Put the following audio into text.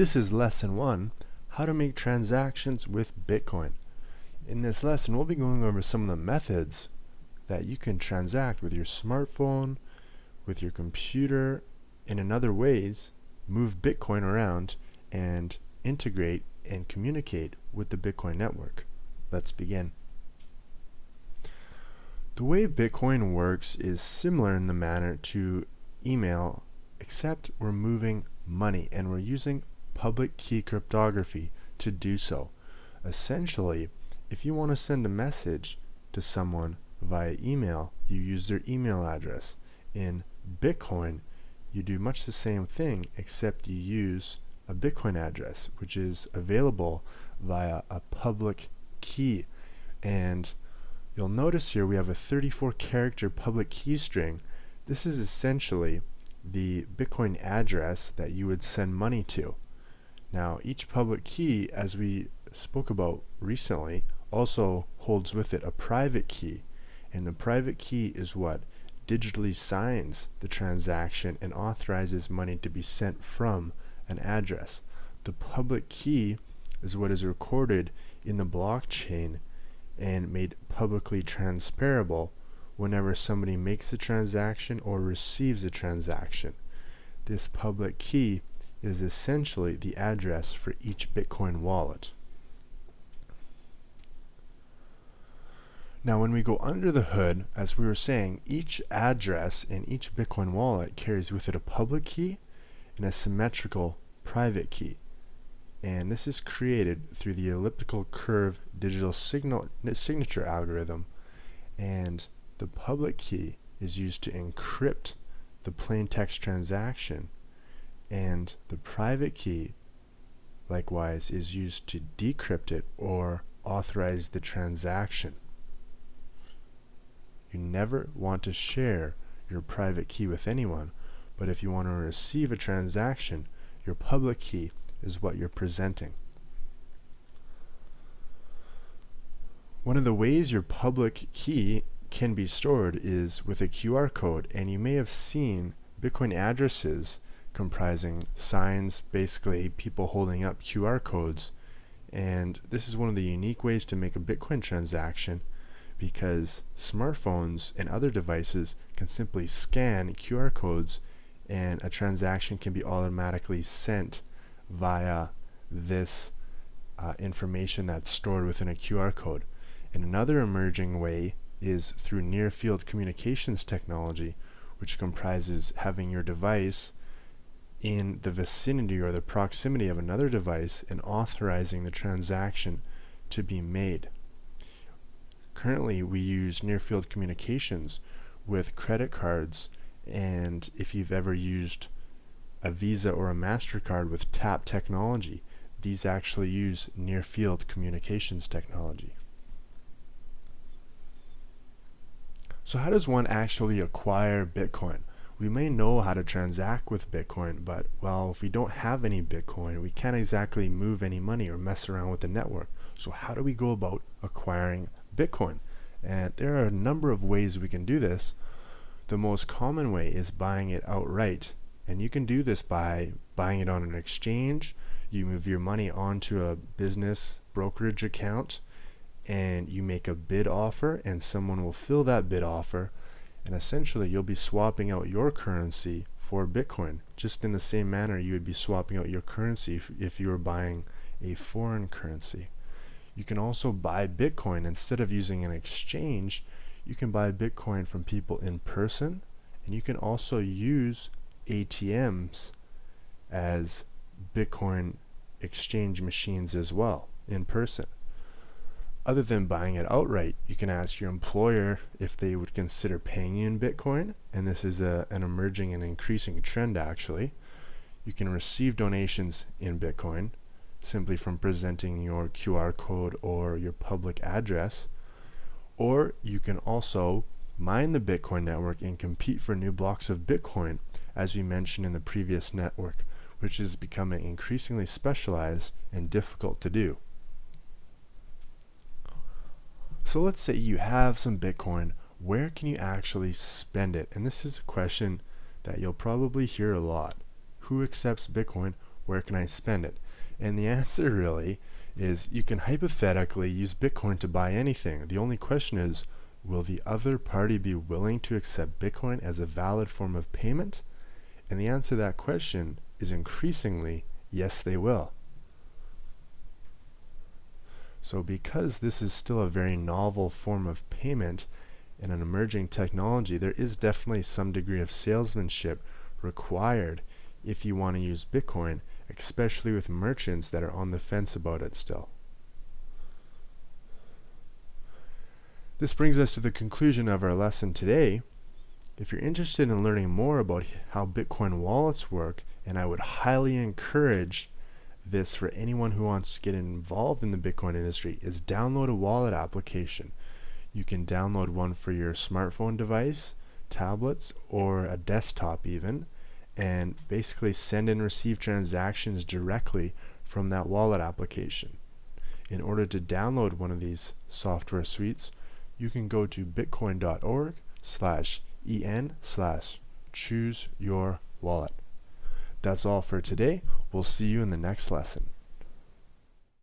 This is lesson one, how to make transactions with Bitcoin. In this lesson, we'll be going over some of the methods that you can transact with your smartphone, with your computer, and in other ways, move Bitcoin around and integrate and communicate with the Bitcoin network. Let's begin. The way Bitcoin works is similar in the manner to email, except we're moving money and we're using public key cryptography to do so. Essentially, if you want to send a message to someone via email, you use their email address. In Bitcoin, you do much the same thing except you use a Bitcoin address, which is available via a public key. And you'll notice here we have a 34 character public key string. This is essentially the Bitcoin address that you would send money to. Now, each public key, as we spoke about recently, also holds with it a private key. And the private key is what digitally signs the transaction and authorizes money to be sent from an address. The public key is what is recorded in the blockchain and made publicly transferable whenever somebody makes a transaction or receives a transaction. This public key is essentially the address for each Bitcoin wallet. Now when we go under the hood, as we were saying, each address in each Bitcoin wallet carries with it a public key and a symmetrical private key. And this is created through the elliptical curve digital signal signature algorithm. And the public key is used to encrypt the plain text transaction and the private key likewise is used to decrypt it or authorize the transaction. You never want to share your private key with anyone, but if you want to receive a transaction, your public key is what you're presenting. One of the ways your public key can be stored is with a QR code, and you may have seen Bitcoin addresses comprising signs, basically people holding up QR codes. And this is one of the unique ways to make a Bitcoin transaction because smartphones and other devices can simply scan QR codes and a transaction can be automatically sent via this uh, information that's stored within a QR code. And another emerging way is through near field communications technology, which comprises having your device in the vicinity or the proximity of another device and authorizing the transaction to be made. Currently, we use near field communications with credit cards, and if you've ever used a Visa or a MasterCard with tap technology, these actually use near field communications technology. So, how does one actually acquire Bitcoin? We may know how to transact with Bitcoin, but well, if we don't have any Bitcoin, we can't exactly move any money or mess around with the network. So how do we go about acquiring Bitcoin? And there are a number of ways we can do this. The most common way is buying it outright. And you can do this by buying it on an exchange. You move your money onto a business brokerage account and you make a bid offer and someone will fill that bid offer and essentially you'll be swapping out your currency for Bitcoin just in the same manner you would be swapping out your currency if, if you were buying a foreign currency. You can also buy Bitcoin instead of using an exchange you can buy Bitcoin from people in person and you can also use ATMs as Bitcoin exchange machines as well in person other than buying it outright, you can ask your employer if they would consider paying you in Bitcoin, and this is a, an emerging and increasing trend actually. You can receive donations in Bitcoin simply from presenting your QR code or your public address, or you can also mine the Bitcoin network and compete for new blocks of Bitcoin, as we mentioned in the previous network, which is becoming increasingly specialized and difficult to do. So let's say you have some Bitcoin, where can you actually spend it? And this is a question that you'll probably hear a lot. Who accepts Bitcoin? where can I spend it? And the answer really is you can hypothetically use Bitcoin to buy anything. The only question is, will the other party be willing to accept Bitcoin as a valid form of payment? And the answer to that question is increasingly, yes, they will. So because this is still a very novel form of payment and an emerging technology, there is definitely some degree of salesmanship required if you want to use Bitcoin, especially with merchants that are on the fence about it still. This brings us to the conclusion of our lesson today. If you're interested in learning more about how Bitcoin wallets work, and I would highly encourage this for anyone who wants to get involved in the Bitcoin industry, is download a wallet application. You can download one for your smartphone device, tablets, or a desktop even, and basically send and receive transactions directly from that wallet application. In order to download one of these software suites, you can go to bitcoin.org slash en slash choose your wallet. That's all for today. We'll see you in the next lesson.